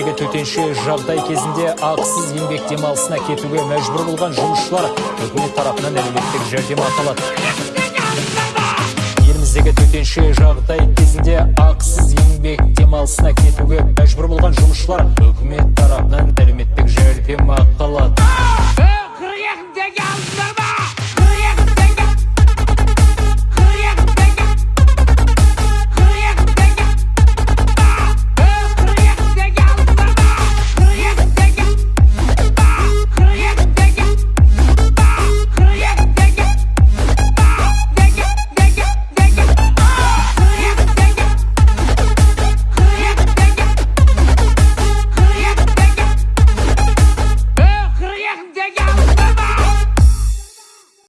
еліміздегі төтенше жағдай кезінде ақысыз еңбек демалысына кетуге мәжбүр болған жұмысшылар үкімет тарапынан әлеуметтік жәрдемақы алады. Еліміздегі төтенше жағдай кезінде ақысыз еңбек демалысына кетуге мәжбүр болған жұмысшылар үкімет тарапынан